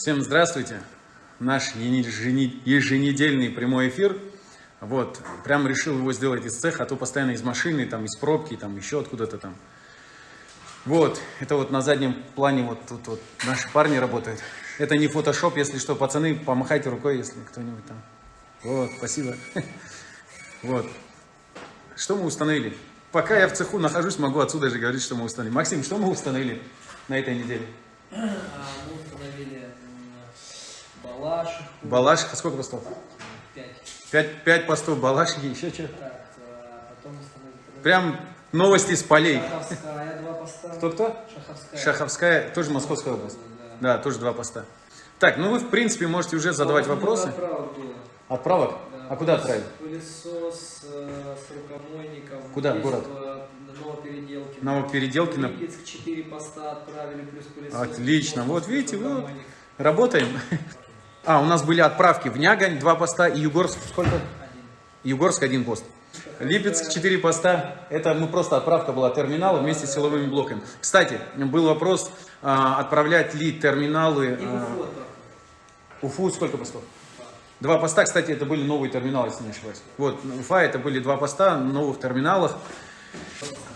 Всем здравствуйте! Наш еженедельный прямой эфир. Вот, прям решил его сделать из цеха, а то постоянно из машины, там, из пробки, там, еще откуда-то там. Вот, это вот на заднем плане вот тут вот наши парни работают. Это не фотошоп, если что, пацаны, помахайте рукой, если кто-нибудь там. Вот, спасибо. Вот. Что мы установили? Пока я в цеху нахожусь, могу отсюда же говорить, что мы установили. Максим, что мы установили на этой неделе? А, Мы установили балашиху. Балашиха, сколько постов? Пять. Пять, пять постов балашихи, еще что? Так, а, потом установили... Прям новости с полей. Шаховская, два поста. Кто-кто? Шаховская. Шаховская, тоже Московская область. Да. Да, тоже два поста. Так, ну вы, в принципе, можете уже задавать Много вопросы. отправок было. Отправок? Да. А куда отправить? Пылесос э, с рукомойником. Куда? Город? в Новопеределкино. Новопеределкино. Липецк 4 поста отправили, плюс пылесос. Отлично. Вот видите, вот. Работаем. А, у нас были отправки в Нягань, два поста, и Югорск, сколько? Один. Югорск, один пост. Липецк, четыре поста. Это мы просто отправка была терминала вместе с силовыми блоками. Кстати, был вопрос, а, отправлять ли терминалы... И а, Уфу. Уфу сколько постов? Два поста, кстати, это были новые терминалы, если не ошибаюсь. Вот, Уфа это были два поста новых терминалах.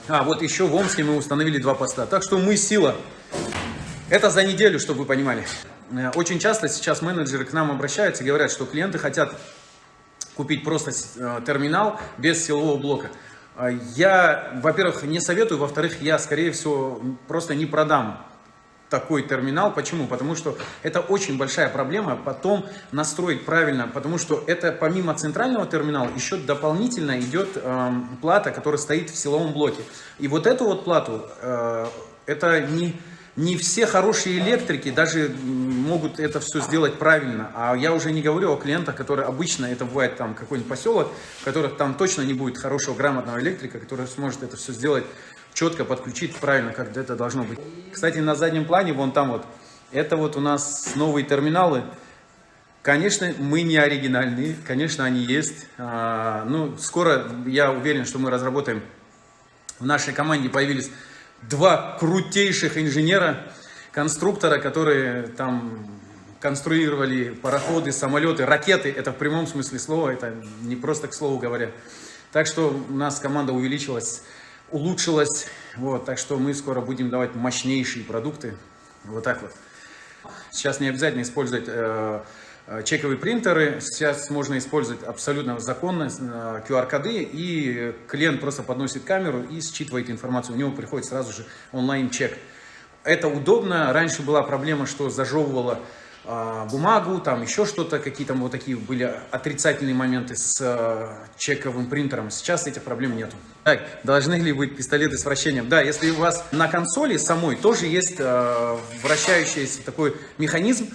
А, вот еще в Омске мы установили два поста. Так что мы сила. Это за неделю, чтобы вы понимали. Э, Очень часто сейчас менеджеры к нам обращаются и говорят, что клиенты хотят купить просто э, терминал без силового блока. А Я, во-первых, не советую, во-вторых, я, скорее всего, просто не продам такой терминал. Почему? Потому что это очень большая проблема потом настроить правильно, потому что это помимо центрального терминала еще дополнительно идет эм, плата, которая стоит в силовом блоке. И вот эту вот плату, э, это не, не все хорошие электрики даже могут это все сделать правильно. А я уже не говорю о клиентах, которые обычно, это бывает там какой-нибудь поселок, в которых там точно не будет хорошего грамотного электрика, который сможет это все сделать четко подключить правильно, как это должно быть. Кстати, на заднем плане, вон там вот, это вот у нас новые терминалы. Конечно, мы не оригинальные, конечно, они есть. А, ну, скоро, я уверен, что мы разработаем, в нашей команде появились два крутейших инженера, конструктора, которые там конструировали пароходы, самолеты, ракеты. Это в прямом смысле слова, это не просто к слову говоря. Так что у нас команда увеличилась улучшилось. Вот, так что мы скоро будем давать мощнейшие продукты. Вот так вот. Сейчас не обязательно использовать э, э, чековые принтеры. Сейчас можно использовать абсолютно законно э, QR-коды. И клиент просто подносит камеру и считывает информацию. У него приходит сразу же онлайн-чек. Это удобно. Раньше была проблема, что зажевывало а, бумагу, там еще что-то, какие-то вот такие были отрицательные моменты с а, чековым принтером. Сейчас этих проблем нету. Так, должны ли быть пистолеты с вращением? Да, если у вас на консоли самой тоже есть а, вращающийся такой механизм,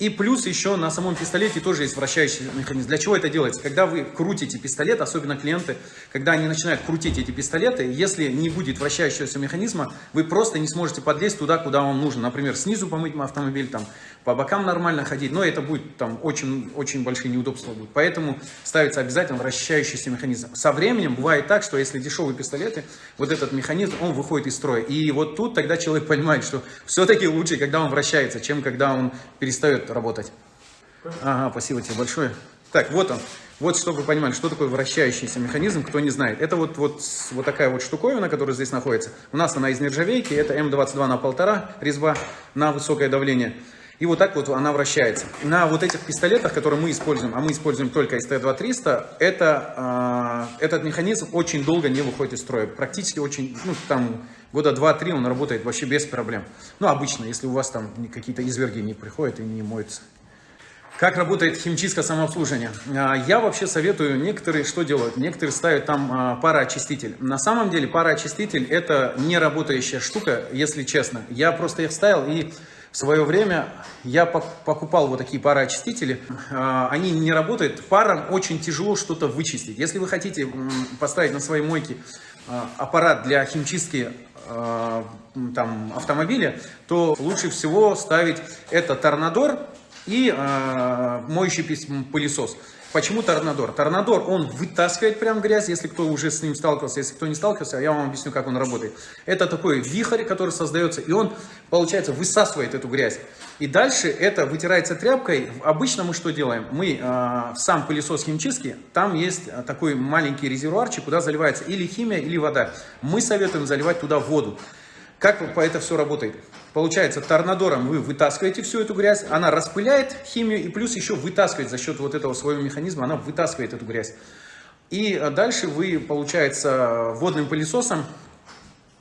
и плюс еще на самом пистолете тоже есть вращающий механизм. Для чего это делается? Когда вы крутите пистолет, особенно клиенты, когда они начинают крутить эти пистолеты, если не будет вращающегося механизма, вы просто не сможете подлезть туда, куда вам нужно. Например, снизу помыть автомобиль, там, по бокам нормально ходить, но это будет там очень, очень большие неудобства будут. Поэтому ставится обязательно вращающийся механизм. Со временем бывает так, что если дешевые пистолеты, вот этот механизм, он выходит из строя. И вот тут тогда человек понимает, что все-таки лучше, когда он вращается, чем когда он перестает работать. Ага, спасибо тебе большое. Так, вот он. Вот, чтобы вы понимали, что такое вращающийся механизм, кто не знает. Это вот, вот, вот такая вот штуковина, которая здесь находится. У нас она из нержавейки, это М22 на полтора резьба на высокое давление. И вот так вот она вращается. На вот этих пистолетах, которые мы используем, а мы используем только СТ-2300, это, э, этот механизм очень долго не выходит из строя. Практически очень, ну там года 2-3 он работает вообще без проблем. Ну обычно, если у вас там какие-то изверги не приходят и не моются. Как работает химчистка самообслуживания? А, Я вообще советую, некоторые что делают? Некоторые ставят там а, пароочиститель. На самом деле пароочиститель это не работающая штука, если честно. Я просто их ставил и в свое время я покупал вот такие пароочистители. А, Они не работают. Паром очень тяжело что-то вычистить. Если вы хотите поставить на своей мойке а, аппарат для химчистки а, там, автомобиля, то лучше всего ставить это торнадор и э, моющий пылесос. Почему торнадор? Торнадор, он вытаскивает прям грязь, если кто уже с ним сталкивался, если кто не сталкивался, я вам объясню, как он работает. Это такой вихрь, который создается, и он, получается, высасывает эту грязь. И дальше это вытирается тряпкой. Обычно мы что делаем? Мы э, сам пылесос химчистки, там есть такой маленький резервуарчик, куда заливается или химия, или вода. Мы советуем заливать туда воду. Как это все работает? Получается, торнадором вы вытаскиваете всю эту грязь, она распыляет химию и плюс еще вытаскивает за счет вот этого своего механизма, она вытаскивает эту грязь. И дальше вы, получается, водным пылесосом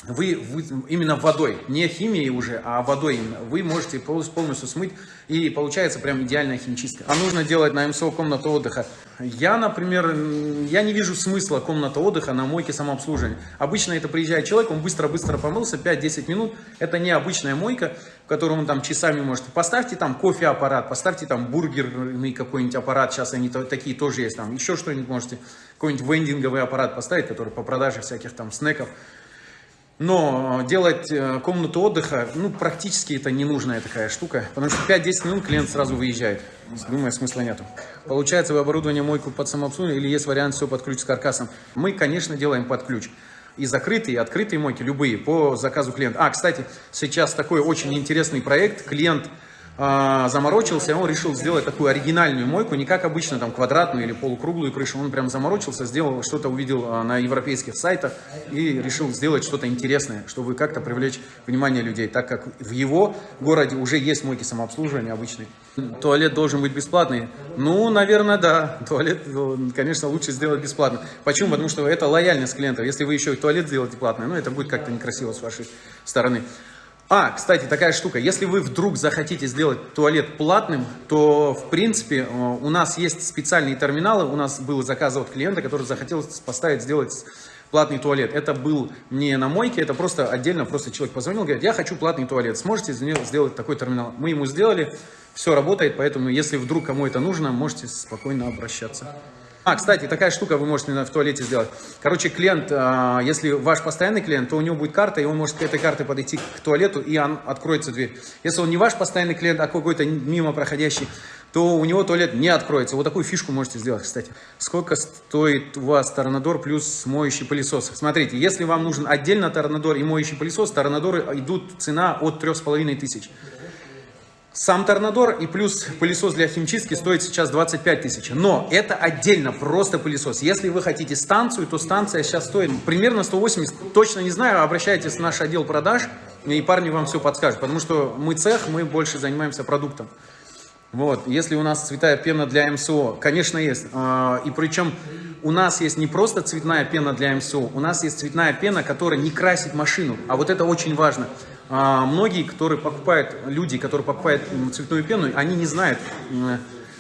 вы, вы именно водой, не химией уже, а водой именно, вы можете полностью смыть, и получается прям идеальная химчистка. А нужно делать на МСО комнату отдыха. Я, например, я не вижу смысла комната отдыха на мойке самообслуживания. Обычно это приезжает человек, он быстро-быстро помылся, 5-10 минут, это не обычная мойка, в которую он там часами может. Поставьте там кофе-аппарат, поставьте там бургерный какой-нибудь аппарат, сейчас они такие тоже есть, там еще что-нибудь можете, какой-нибудь вендинговый аппарат поставить, который по продаже всяких там снеков. Но делать э, комнату отдыха, ну, практически это ненужная такая штука, потому что 5-10 минут клиент сразу выезжает. Думаю, смысла нету. Получается, вы оборудование мойку под самообслуживание или есть вариант все под ключ с каркасом? Мы, конечно, делаем под ключ. И закрытые, и открытые мойки, любые, по заказу клиента. А, кстати, сейчас такой очень интересный проект. Клиент а, заморочился, он решил сделать такую оригинальную мойку, не как обычно, там, квадратную или полукруглую крышу, он прям заморочился, сделал, что-то увидел а, на европейских сайтах и решил сделать что-то интересное, чтобы как-то привлечь внимание людей, так как в его городе уже есть мойки самообслуживания обычные. Туалет должен быть бесплатный? Ну, наверное, да. Туалет, конечно, лучше сделать бесплатно. Почему? Потому что это лояльность клиентов. Если вы еще и туалет сделаете платный, ну, это будет как-то некрасиво с вашей стороны. А, кстати, такая штука. Если вы вдруг захотите сделать туалет платным, то, в принципе, э, у нас есть специальные терминалы. У нас был заказ от клиента, который захотел поставить, сделать платный туалет. Это был не на мойке, это просто отдельно, просто человек позвонил, говорит, я хочу платный туалет, сможете сделать такой терминал? Мы ему сделали, все работает, поэтому если вдруг кому это нужно, можете спокойно обращаться. А, кстати, такая штука вы можете в туалете сделать. Короче, клиент, а, если ваш постоянный клиент, то у него будет карта, и он может к этой карте подойти к туалету, и он откроется дверь. Если он не ваш постоянный клиент, а какой-то мимо проходящий, то у него туалет не откроется. Вот такую фишку можете сделать, кстати. Сколько стоит у вас торнадор плюс моющий пылесос? Смотрите, если вам нужен отдельно торнадор и моющий пылесос, торнадоры идут цена от 3500. Сам торнадор и плюс пылесос для химчистки стоит сейчас 25 тысяч. Но это отдельно, просто пылесос. Если вы хотите станцию, то станция сейчас стоит примерно 180. Точно не знаю, обращайтесь в наш отдел продаж, и парни вам все подскажут. Потому что мы цех, мы больше занимаемся продуктом. Вот, если у нас цветная пена для МСО, конечно, есть. А, и причем у нас есть не просто цветная пена для МСО, у нас есть цветная пена, которая не красит машину. А вот это очень важно. А, многие, которые покупают, люди, которые покупают цветную пену, они не знают,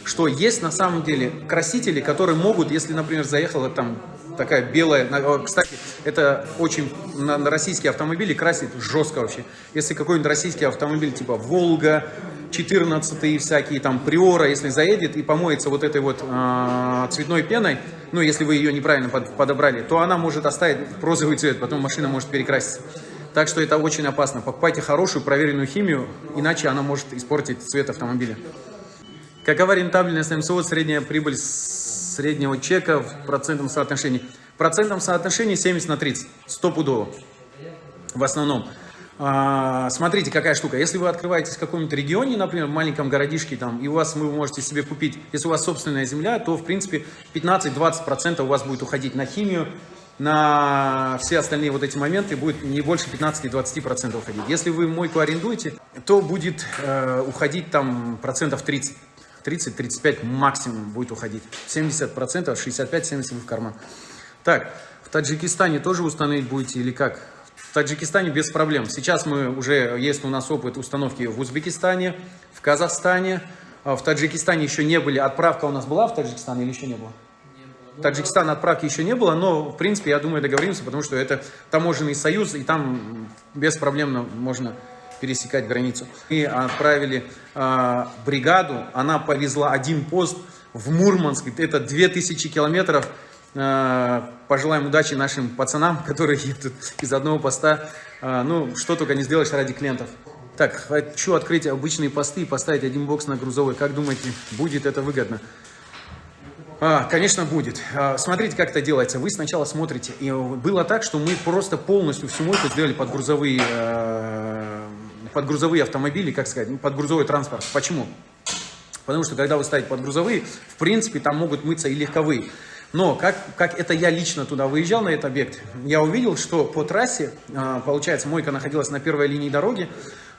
что есть на самом деле красители, которые могут, если, например, заехала там такая белая, кстати, это очень на, российские автомобили красит жестко вообще. Если какой-нибудь российский автомобиль типа Волга, 14 всякие там Приора, если заедет и помоется вот этой вот э, цветной пеной, ну, если вы ее неправильно под, подобрали, то она может оставить розовый цвет, потом машина может перекраситься. Так что это очень опасно. Покупайте хорошую проверенную химию, иначе она может испортить цвет автомобиля. Какова рентабельность МСО, средняя прибыль среднего чека в процентном соотношении? В процентном соотношении 70 на 30, стопудово в основном. А, смотрите, какая штука. Если вы открываетесь в каком-нибудь регионе, например, в маленьком городишке, там, и у вас вы можете себе купить, если у вас собственная земля, то, в принципе, 15-20% у вас будет уходить на химию, на все остальные вот эти моменты будет не больше 15-20% уходить. Если вы мойку арендуете, то будет э, уходить там процентов 30. 30-35 максимум будет уходить. 70%, 65-70 в карман. Так, в Таджикистане тоже установить будете или как? В Таджикистане без проблем. Сейчас мы уже, есть у нас опыт установки в Узбекистане, в Казахстане. А в Таджикистане еще не были. Отправка у нас была в Таджикистан или еще не было? Таджикистан отправки еще не было, но, в принципе, я думаю, договоримся, потому что это таможенный союз, и там беспроблемно можно пересекать границу. Мы отправили э, бригаду, она повезла один пост в Мурманск, это 2000 километров. Э, пожелаем удачи нашим пацанам, которые едут из одного поста. Э, ну, что только не сделаешь ради клиентов. Так, хочу открыть обычные посты и поставить один бокс на грузовой. Как думаете, будет это выгодно? А, конечно, будет. А, смотрите, как это делается. Вы сначала смотрите. И было так, что мы просто полностью всю мойку сделали под грузовые э, под грузовые автомобили, как сказать, ну, под грузовой транспорт. Почему? Потому что когда вы ставите под грузовые, в принципе, там могут мыться и легковые. Но как, как это я лично туда выезжал, на этот объект, я увидел, что по трассе, а, получается, мойка находилась на первой линии дороги,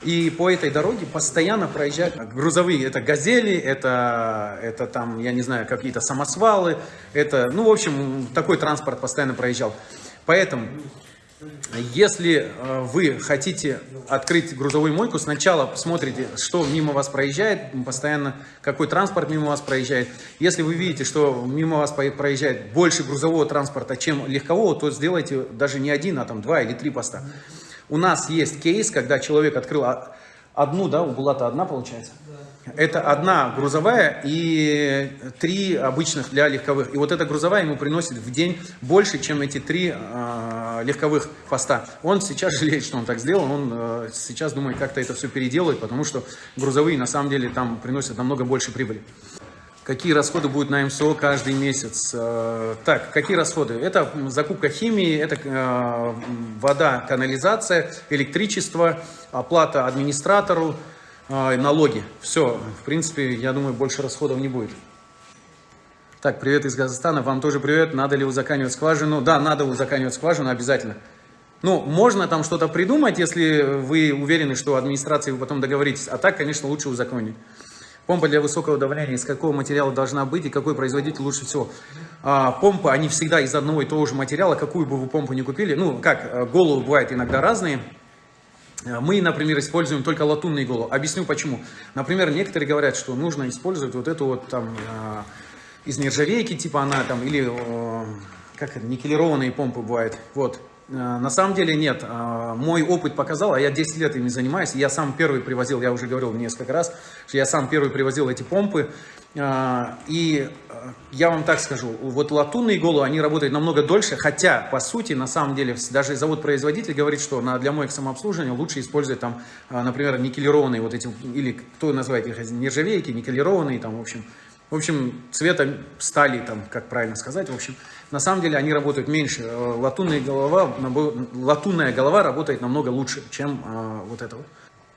и по этой дороге постоянно проезжают грузовые. Это газели, это, это там, я не знаю, какие-то самосвалы, это, ну, в общем, такой транспорт постоянно проезжал. Поэтому если э, вы хотите открыть грузовую мойку, сначала посмотрите, что мимо вас проезжает, постоянно какой транспорт мимо вас проезжает. Если вы видите, что мимо вас проезжает больше грузового транспорта, чем легкового, то сделайте даже не один, а там два или три поста. У нас есть кейс, когда человек открыл одну, да, у Булата одна получается? Это одна грузовая и три обычных для легковых. И вот эта грузовая ему приносит в день больше, чем эти три э, легковых поста. Он сейчас жалеет, что он так сделал. Он э, сейчас думает, как-то это все переделать, потому что грузовые на самом деле там приносят намного больше прибыли. Какие расходы будут на МСО каждый месяц? Э, так, какие расходы? Это закупка химии, это э, вода, канализация, электричество, оплата администратору, э, налоги. Все, в принципе, я думаю, больше расходов не будет. Так, привет из Казахстана, вам тоже привет. Надо ли узаканивать скважину? Да, надо узаканивать скважину обязательно. Ну, можно там что-то придумать, если вы уверены, что администрацией вы потом договоритесь. А так, конечно, лучше узаконить. Помпа для высокого давления, из какого материала должна быть и какой производитель лучше всего? А, помпы, они всегда из одного и того же материала, какую бы вы помпу не купили. Ну, как, э, головы бывают иногда разные. Э, мы, например, используем только латунные головы. Объясню почему. Например, некоторые говорят, что нужно использовать вот эту вот там э, из нержавейки, типа она там, или как это, никелированные помпы бывают. Вот, на самом деле нет. Э, мой опыт показал, а я 10 лет ими занимаюсь. Я сам первый привозил, я уже говорил несколько раз, что я сам первый привозил эти помпы. Э, и я вам так скажу, вот латунные головы, они работают намного дольше, хотя, по сути, на самом деле, даже завод-производитель говорит, что для моих самообслуживания лучше использовать там, например, никелированные вот эти, или кто называет их, нержавейки, никелированные, там, в общем, в общем, цвета стали, там, как правильно сказать, в общем, на самом деле они работают меньше. Э, латунная голова, латунная голова работает намного лучше, чем а, вот это вот.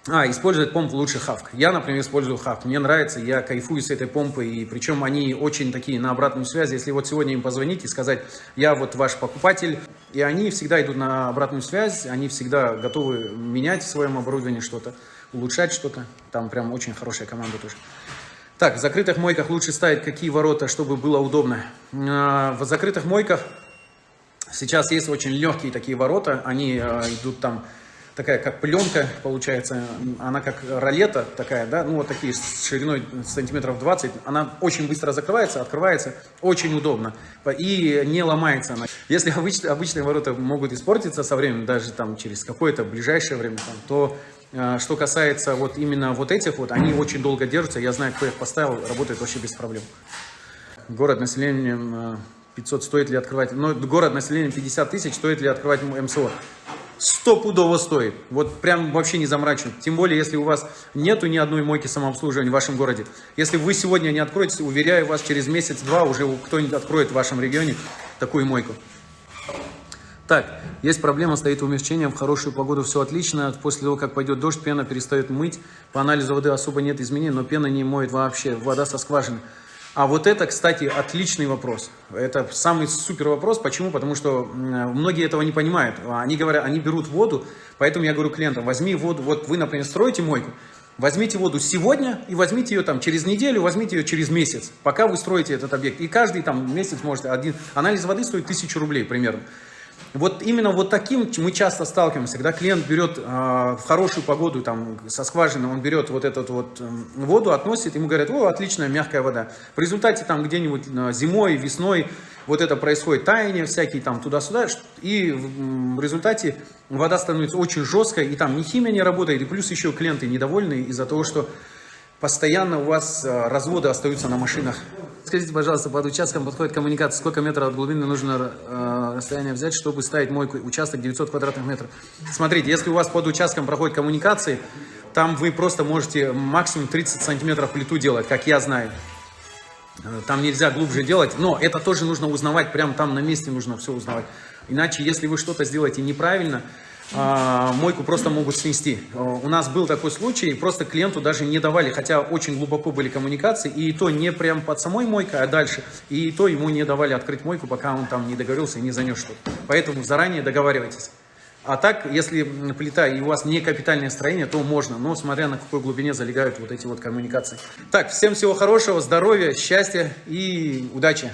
А, использовать помпу лучше Хавк. Я, например, использую Хавк. Мне нравится, я кайфую с этой помпой. И причем они очень такие на обратную связь. Если вот сегодня им позвонить и сказать, я вот ваш покупатель, и они всегда идут на обратную связь, они всегда готовы менять в своем оборудовании что-то, улучшать что-то. Там прям очень хорошая команда тоже. Так, в закрытых мойках лучше ставить какие ворота, чтобы было удобно. А, в закрытых мойках сейчас есть очень легкие такие ворота. Они а, идут там, такая как пленка получается. Она как ролета такая, да, ну вот такие с шириной сантиметров 20. Она очень быстро закрывается, открывается. Очень удобно. И не ломается она. Если обычные, обычные ворота могут испортиться со временем, даже там через какое-то ближайшее время, там, то что касается вот именно вот этих вот, они очень долго держатся. Я знаю, кто их поставил, работает вообще без проблем. Город населением 500, стоит ли открывать? Но ну, город населением 50 тысяч, стоит ли открывать МСО? Стопудово стоит. Вот прям вообще не заморачивать. Тем более, если у вас нету ни одной мойки самообслуживания в вашем городе. Если вы сегодня не откроете, уверяю вас, через месяц-два уже кто-нибудь откроет в вашем регионе такую мойку. Так, есть проблема, стоит умягчением, в хорошую погоду все отлично, после того, как пойдет дождь, пена перестает мыть, по анализу воды особо нет изменений, но пена не моет вообще, вода со скважины. А вот это, кстати, отличный вопрос. Это самый супер вопрос. Почему? Потому что многие этого не понимают. Они говорят, они берут воду, поэтому я говорю клиентам, возьми воду, вот вы, например, строите мойку, Возьмите воду сегодня и возьмите ее там через неделю, возьмите ее через месяц, пока вы строите этот объект. И каждый там месяц может один... Анализ воды стоит 1000 рублей примерно. Вот именно вот таким мы часто сталкиваемся, когда клиент берет э, в хорошую погоду, там, со скважины, он берет вот эту вот э, воду, относит, ему говорят, о, отличная мягкая вода. В результате там где-нибудь э, зимой, весной вот это происходит таяние всякие там туда-сюда, и в, результате вода становится очень жесткой, и там ни химия не работает, и плюс еще клиенты недовольны из-за того, что постоянно у вас э, разводы остаются на машинах. Скажите, пожалуйста, под участком подходит коммуникация, сколько метров от глубины нужно э, расстояние взять, чтобы ставить мойку, участок 900 квадратных метров. Смотрите, если у вас под участком проходит коммуникации, там вы просто можете максимум 30 сантиметров плиту делать, как я знаю. Э, там нельзя глубже делать, но это тоже нужно узнавать, прямо там на месте нужно все узнавать. Иначе, если вы что-то сделаете неправильно, а, мойку просто могут снести. А, У нас был такой случай, просто клиенту даже не давали, хотя очень глубоко были коммуникации, и то не прям под самой мойкой, а дальше, и то ему не давали открыть мойку, пока он там не договорился и не занес что-то. Поэтому заранее договаривайтесь. А так, если плита и у вас не капитальное строение, то можно, но смотря на какой глубине залегают вот эти вот коммуникации. Так, всем всего хорошего, здоровья, счастья и удачи!